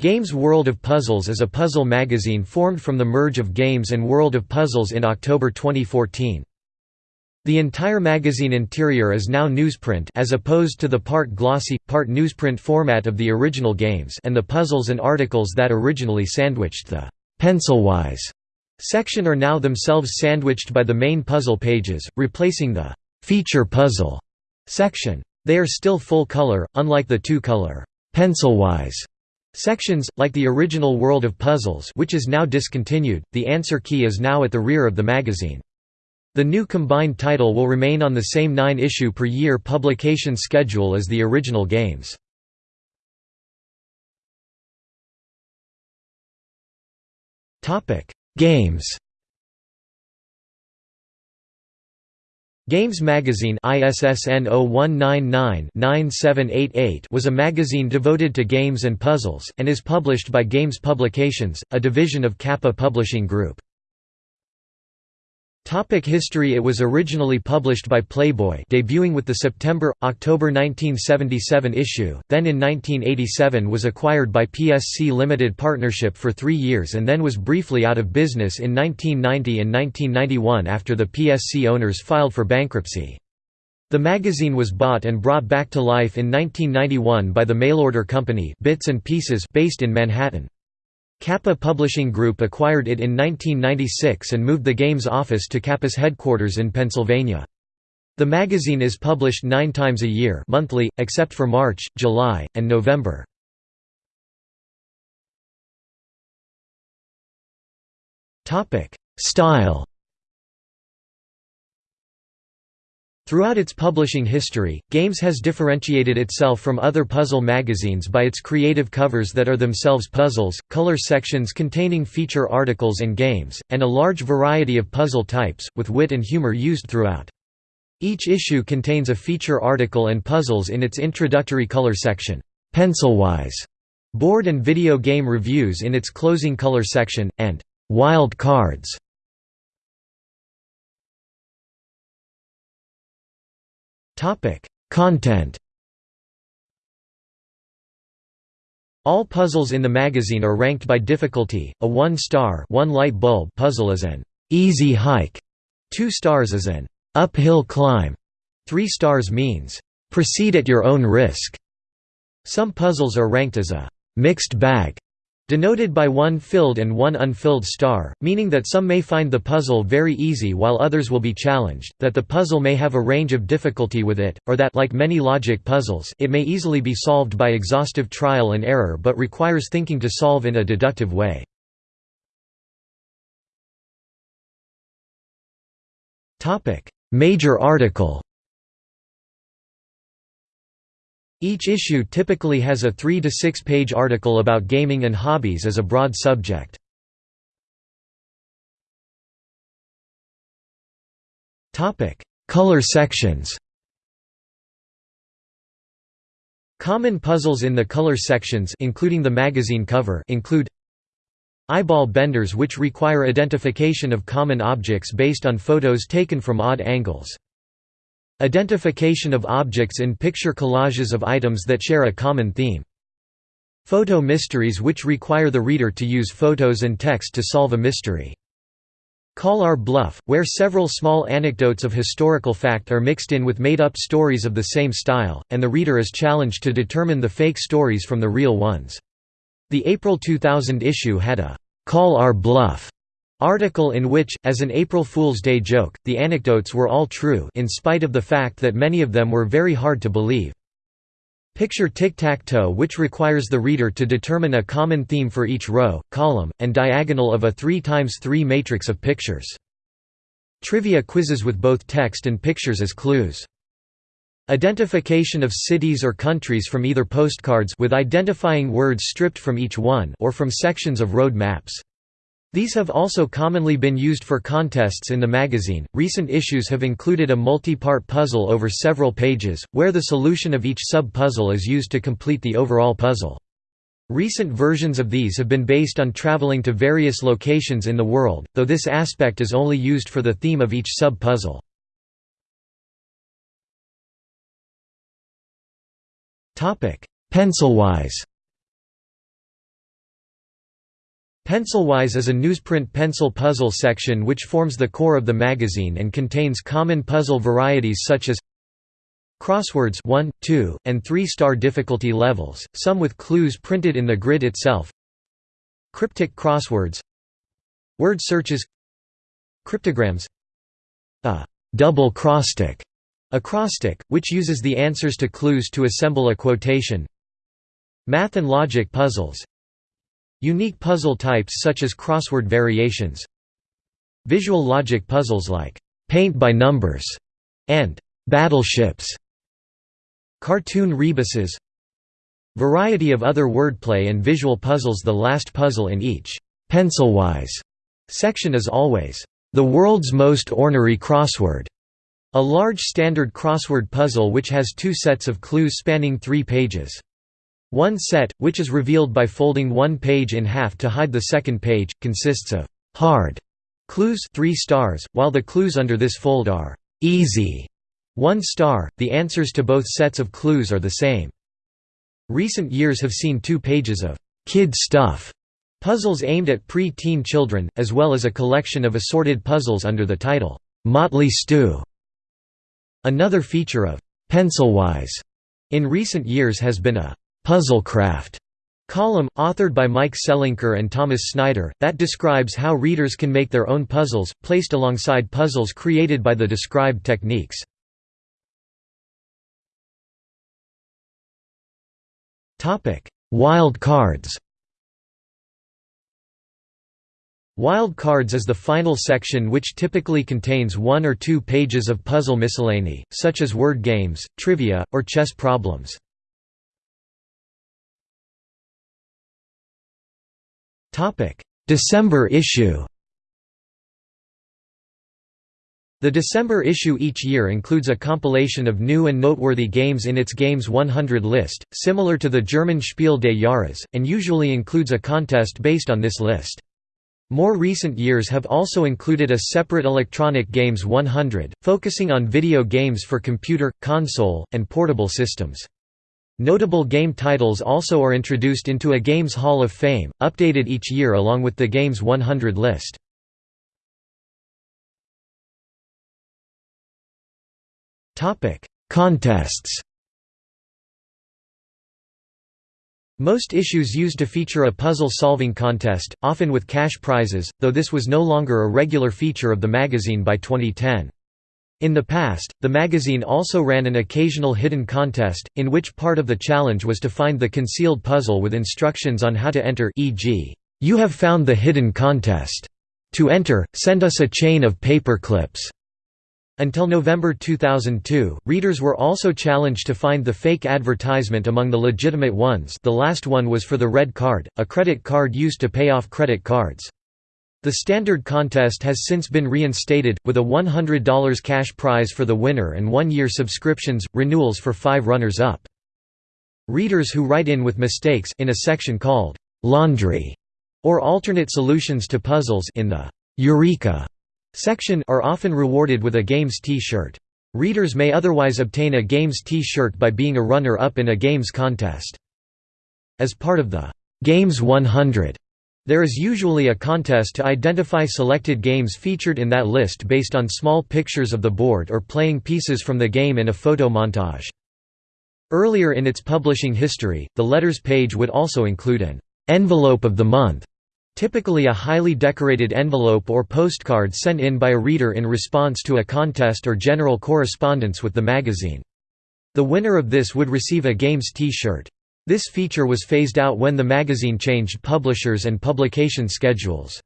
Games World of Puzzles is a puzzle magazine formed from the merge of Games and World of Puzzles in October 2014. The entire magazine interior is now newsprint as opposed to the part glossy, part newsprint format of the original games and the puzzles and articles that originally sandwiched the «pencil-wise» section are now themselves sandwiched by the main puzzle pages, replacing the «feature puzzle» section. They are still full color, unlike the two-color «pencil-wise» Sections, like the original World of Puzzles which is now discontinued, the answer key is now at the rear of the magazine. The new combined title will remain on the same nine-issue per year publication schedule as the original games. Games Games Magazine ISSN 0199-9788 was a magazine devoted to games and puzzles, and is published by Games Publications, a division of Kappa Publishing Group. Topic history It was originally published by Playboy debuting with the September-October 1977 issue, then in 1987 was acquired by PSC Limited Partnership for three years and then was briefly out of business in 1990 and 1991 after the PSC owners filed for bankruptcy. The magazine was bought and brought back to life in 1991 by the mail-order company Bits and Pieces based in Manhattan. Kappa Publishing Group acquired it in 1996 and moved the game's office to Kappa's headquarters in Pennsylvania. The magazine is published nine times a year monthly, except for March, July, and November. Style Throughout its publishing history, Games has differentiated itself from other puzzle magazines by its creative covers that are themselves puzzles, color sections containing feature articles and games, and a large variety of puzzle types, with wit and humor used throughout. Each issue contains a feature article and puzzles in its introductory color section, pencil-wise, board and video game reviews in its closing color section, and wild cards Content All puzzles in the magazine are ranked by difficulty. A 1-star, one light bulb puzzle is an easy hike. 2 stars is an uphill climb. 3 stars means proceed at your own risk. Some puzzles are ranked as a mixed bag denoted by one filled and one unfilled star, meaning that some may find the puzzle very easy while others will be challenged, that the puzzle may have a range of difficulty with it, or that like many logic puzzles it may easily be solved by exhaustive trial and error but requires thinking to solve in a deductive way. Major article Each issue typically has a 3 to 6 page article about gaming and hobbies as a broad subject. Color sections. Common puzzles in the color sections including the magazine cover include eyeball benders which require identification of common objects based on photos taken from odd angles. Identification of objects in picture collages of items that share a common theme. Photo mysteries which require the reader to use photos and text to solve a mystery. Call Our Bluff, where several small anecdotes of historical fact are mixed in with made-up stories of the same style, and the reader is challenged to determine the fake stories from the real ones. The April 2000 issue had a «Call Our Bluff» Article in which, as an April Fool's Day joke, the anecdotes were all true in spite of the fact that many of them were very hard to believe. Picture tic-tac-toe which requires the reader to determine a common theme for each row, column, and diagonal of a 3 times 3 matrix of pictures. Trivia quizzes with both text and pictures as clues. Identification of cities or countries from either postcards with identifying words stripped from each one or from sections of road maps. These have also commonly been used for contests in the magazine. Recent issues have included a multi part puzzle over several pages, where the solution of each sub puzzle is used to complete the overall puzzle. Recent versions of these have been based on traveling to various locations in the world, though this aspect is only used for the theme of each sub puzzle. Pencil-wise Pencilwise is a newsprint pencil puzzle section which forms the core of the magazine and contains common puzzle varieties such as Crosswords 1, 2, and 3-star difficulty levels, some with clues printed in the grid itself Cryptic crosswords Word searches Cryptograms A double crosstick acrostic, which uses the answers to clues to assemble a quotation Math and logic puzzles Unique puzzle types such as crossword variations Visual logic puzzles like «paint by numbers» and «battleships» Cartoon rebuses Variety of other wordplay and visual puzzles The last puzzle in each «pencilwise» section is always «the world's most ornery crossword» a large standard crossword puzzle which has two sets of clues spanning three pages. One set, which is revealed by folding one page in half to hide the second page, consists of hard clues 3 stars, while the clues under this fold are easy 1 star. The answers to both sets of clues are the same. Recent years have seen two pages of kid stuff puzzles aimed at pre-teen children, as well as a collection of assorted puzzles under the title Motley Stew. Another feature of Pencilwise in recent years has been a Puzzlecraft column, authored by Mike Selinker and Thomas Snyder, that describes how readers can make their own puzzles, placed alongside puzzles created by the described techniques. Wild cards Wild cards is the final section which typically contains one or two pages of puzzle miscellany, such as word games, trivia, or chess problems. December issue The December issue each year includes a compilation of new and noteworthy games in its Games 100 list, similar to the German Spiel des Jahres, and usually includes a contest based on this list. More recent years have also included a separate Electronic Games 100, focusing on video games for computer, console, and portable systems. Notable game titles also are introduced into a Games Hall of Fame, updated each year along with the Games 100 list. Contests Most issues used to feature a puzzle-solving contest, often with cash prizes, though this was no longer a regular feature of the magazine by 2010. In the past, the magazine also ran an occasional hidden contest, in which part of the challenge was to find the concealed puzzle with instructions on how to enter e.g., "'You have found the hidden contest. To enter, send us a chain of paper clips.'" Until November 2002, readers were also challenged to find the fake advertisement among the legitimate ones the last one was for the red card, a credit card used to pay off credit cards. The standard contest has since been reinstated, with a $100 cash prize for the winner and one-year subscriptions, renewals for five runners-up. Readers who write in with mistakes in a section called «laundry» or alternate solutions to puzzles in the «Eureka» section are often rewarded with a Games T-shirt. Readers may otherwise obtain a Games T-shirt by being a runner-up in a Games contest. As part of the «Games 100» There is usually a contest to identify selected games featured in that list based on small pictures of the board or playing pieces from the game in a photo montage. Earlier in its publishing history, the letters page would also include an envelope of the month, typically a highly decorated envelope or postcard sent in by a reader in response to a contest or general correspondence with the magazine. The winner of this would receive a Games T-shirt. This feature was phased out when the magazine changed publishers and publication schedules.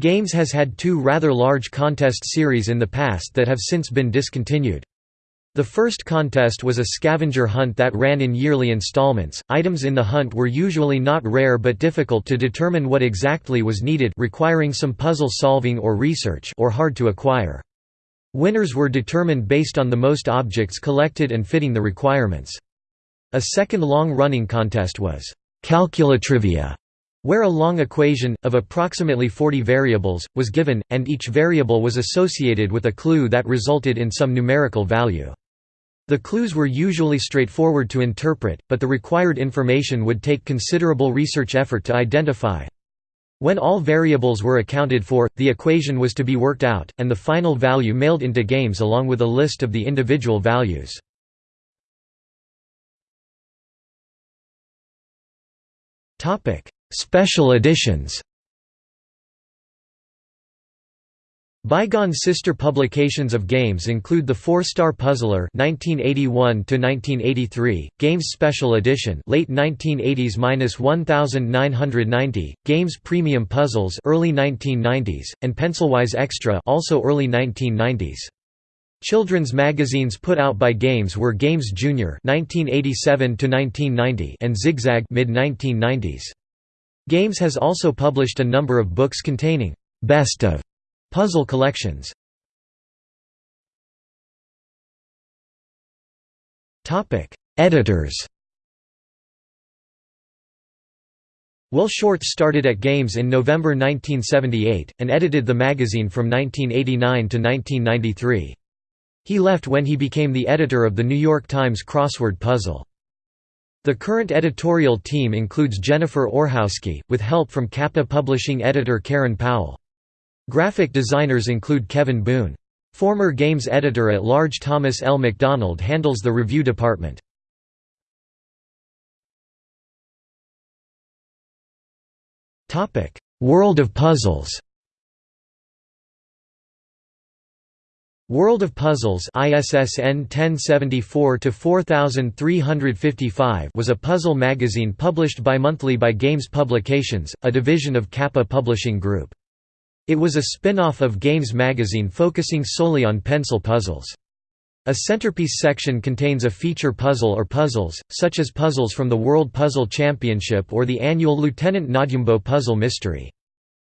Games has had two rather large contest series in the past that have since been discontinued. The first contest was a scavenger hunt that ran in yearly installments. Items in the hunt were usually not rare but difficult to determine what exactly was needed, requiring some puzzle solving or research, or hard to acquire. Winners were determined based on the most objects collected and fitting the requirements. A second long-running contest was «Calculatrivia», where a long equation, of approximately 40 variables, was given, and each variable was associated with a clue that resulted in some numerical value. The clues were usually straightforward to interpret, but the required information would take considerable research effort to identify. When all variables were accounted for, the equation was to be worked out, and the final value mailed into games along with a list of the individual values. Special editions Bygone sister publications of games include The Four-Star Puzzler (1981–1983), Games Special Edition (late 1980s–1990), Games Premium Puzzles (early 1990s), and Pencilwise Extra (also early 1990s). Children's magazines put out by Games were Games Junior (1987–1990) and Zigzag (mid-1990s). Games has also published a number of books containing best of Puzzle collections Topic: Editors Will Shortz started at Games in November 1978, and edited the magazine from 1989 to 1993. He left when he became the editor of The New York Times crossword puzzle. The current editorial team includes Jennifer Orehowsky, with help from Kappa Publishing editor Karen Powell. Graphic designers include Kevin Boone. Former games editor-at-large Thomas L. McDonald handles the review department. World of Puzzles World of Puzzles ISSN 1074-4355 was a puzzle magazine published bimonthly by Games Publications, a division of Kappa Publishing Group. It was a spin-off of Games magazine focusing solely on pencil puzzles. A centerpiece section contains a feature puzzle or puzzles, such as puzzles from the World Puzzle Championship or the annual Lieutenant Nadyumbo Puzzle Mystery.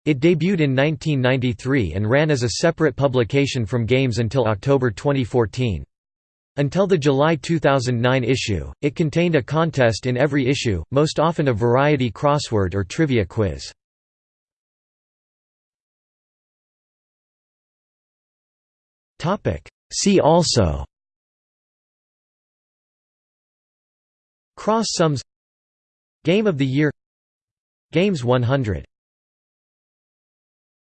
It debuted in 1993 and ran as a separate publication from Games until October 2014. Until the July 2009 issue, it contained a contest in every issue, most often a variety crossword or trivia quiz. See also Cross sums Game of the Year Games 100